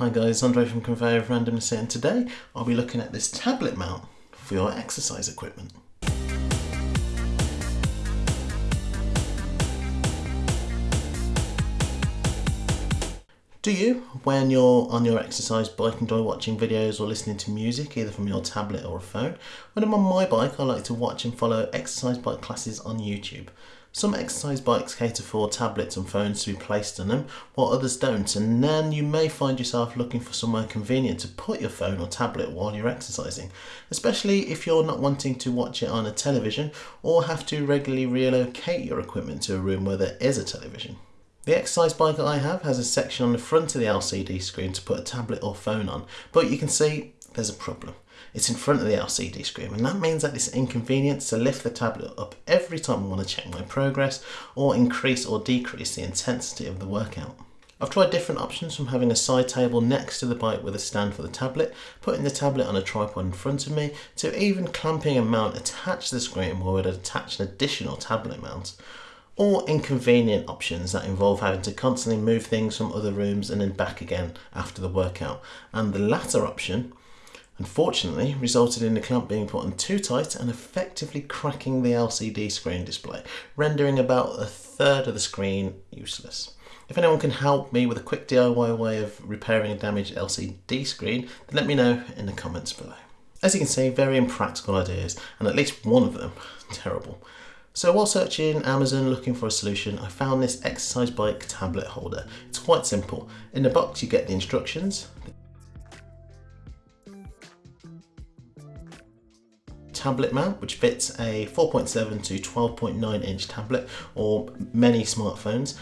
Hi guys, Andre from Conveyor of Randomness and today I'll be looking at this tablet mount for your exercise equipment. Do you, when you're on your exercise bike, enjoy watching videos or listening to music, either from your tablet or a phone? When I'm on my bike, I like to watch and follow exercise bike classes on YouTube. Some exercise bikes cater for tablets and phones to be placed on them, while others don't, and then you may find yourself looking for somewhere convenient to put your phone or tablet while you're exercising, especially if you're not wanting to watch it on a television or have to regularly relocate your equipment to a room where there is a television. The exercise bike that I have has a section on the front of the LCD screen to put a tablet or phone on, but you can see there's a problem. It's in front of the LCD screen and that means that it's inconvenient to lift the tablet up every time I want to check my progress or increase or decrease the intensity of the workout. I've tried different options from having a side table next to the bike with a stand for the tablet, putting the tablet on a tripod in front of me, to even clamping a mount attached to the screen where we'd attach an additional tablet mount or inconvenient options that involve having to constantly move things from other rooms and then back again after the workout. And the latter option, unfortunately, resulted in the clamp being put on too tight and effectively cracking the LCD screen display, rendering about a third of the screen useless. If anyone can help me with a quick DIY way of repairing a damaged LCD screen, then let me know in the comments below. As you can see, very impractical ideas, and at least one of them terrible. So while searching Amazon looking for a solution, I found this exercise bike tablet holder. It's quite simple. In the box you get the instructions, tablet mount which fits a 4.7 to 12.9 inch tablet or many smartphones.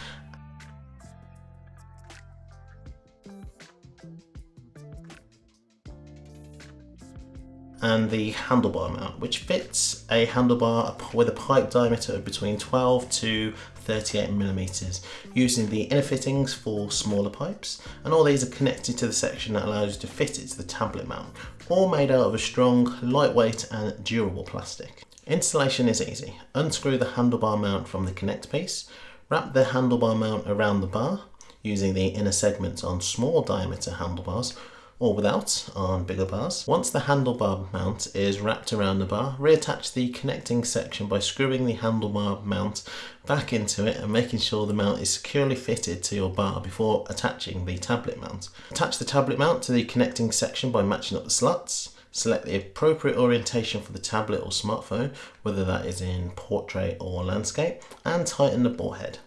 And the handlebar mount, which fits a handlebar with a pipe diameter of between 12 to 38 millimeters, using the inner fittings for smaller pipes, and all these are connected to the section that allows you to fit it to the tablet mount, all made out of a strong, lightweight and durable plastic. Installation is easy. Unscrew the handlebar mount from the connect piece, wrap the handlebar mount around the bar, using the inner segments on small diameter handlebars, or without on bigger bars. Once the handlebar mount is wrapped around the bar, reattach the connecting section by screwing the handlebar mount back into it and making sure the mount is securely fitted to your bar before attaching the tablet mount. Attach the tablet mount to the connecting section by matching up the slots. Select the appropriate orientation for the tablet or smartphone, whether that is in portrait or landscape, and tighten the ball head.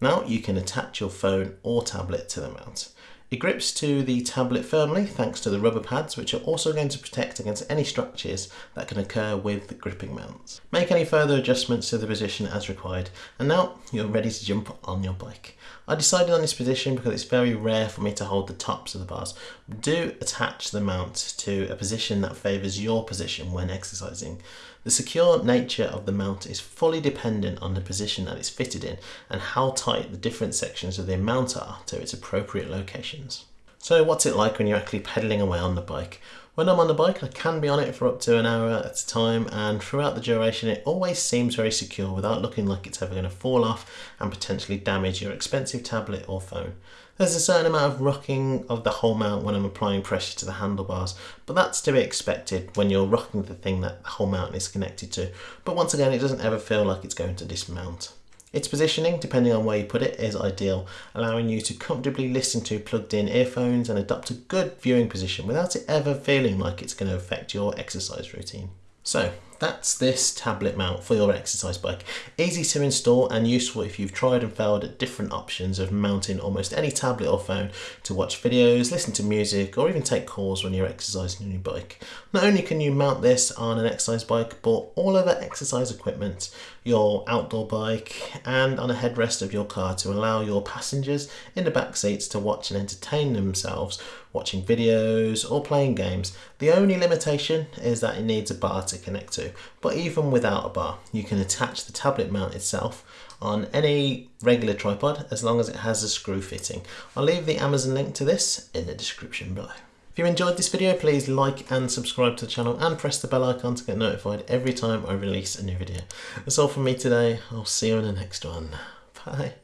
Now you can attach your phone or tablet to the mount. It grips to the tablet firmly thanks to the rubber pads which are also going to protect against any structures that can occur with the gripping mounts. Make any further adjustments to the position as required and now you're ready to jump on your bike. I decided on this position because it's very rare for me to hold the tops of the bars. Do attach the mount to a position that favours your position when exercising. The secure nature of the mount is fully dependent on the position that it's fitted in and how tight the different sections of the mount are to its appropriate locations. So what's it like when you're actually pedaling away on the bike? When I'm on the bike I can be on it for up to an hour at a time and throughout the duration it always seems very secure without looking like it's ever going to fall off and potentially damage your expensive tablet or phone. There's a certain amount of rocking of the whole mount when I'm applying pressure to the handlebars, but that's to be expected when you're rocking the thing that the whole mount is connected to. But once again, it doesn't ever feel like it's going to dismount. Its positioning, depending on where you put it, is ideal, allowing you to comfortably listen to plugged in earphones and adopt a good viewing position without it ever feeling like it's going to affect your exercise routine. So that's this tablet mount for your exercise bike. Easy to install and useful if you've tried and failed at different options of mounting almost any tablet or phone to watch videos, listen to music or even take calls when you're exercising on your bike. Not only can you mount this on an exercise bike but all other exercise equipment, your outdoor bike and on a headrest of your car to allow your passengers in the back seats to watch and entertain themselves watching videos or playing games. The only limitation is that it needs a bar to connect to, but even without a bar, you can attach the tablet mount itself on any regular tripod as long as it has a screw fitting. I'll leave the Amazon link to this in the description below. If you enjoyed this video, please like and subscribe to the channel and press the bell icon to get notified every time I release a new video. That's all from me today. I'll see you in the next one. Bye.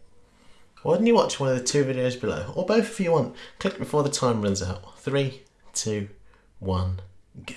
Why don't you watch one of the two videos below, or both if you want. Click before the time runs out. Three, two, one, go.